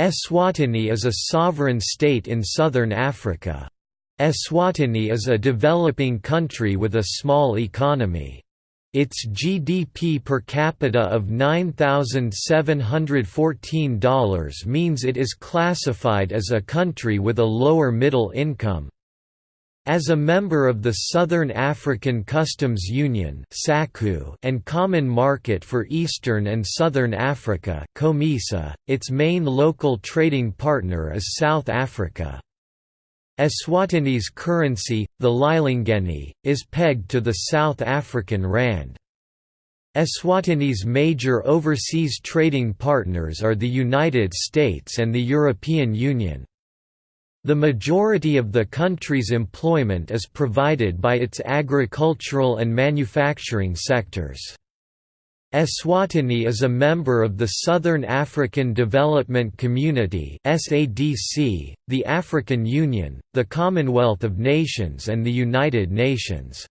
Eswatini is a sovereign state in southern Africa. Eswatini is a developing country with a small economy. Its GDP per capita of $9,714 means it is classified as a country with a lower middle income. As a member of the Southern African Customs Union and Common Market for Eastern and Southern Africa its main local trading partner is South Africa. Eswatini's currency, the lilangeni, is pegged to the South African rand. Eswatini's major overseas trading partners are the United States and the European Union. The majority of the country's employment is provided by its agricultural and manufacturing sectors. Eswatini is a member of the Southern African Development Community (SADC), the African Union, the Commonwealth of Nations and the United Nations.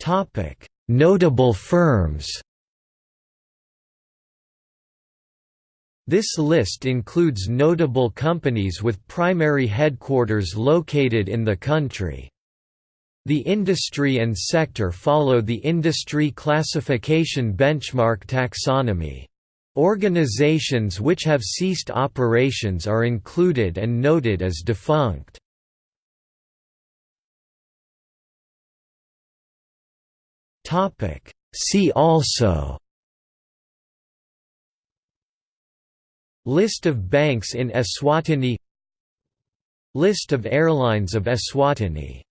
Topic: Notable firms. This list includes notable companies with primary headquarters located in the country. The industry and sector follow the Industry Classification Benchmark taxonomy. Organizations which have ceased operations are included and noted as defunct. See also List of banks in Eswatini. List of airlines of Eswatini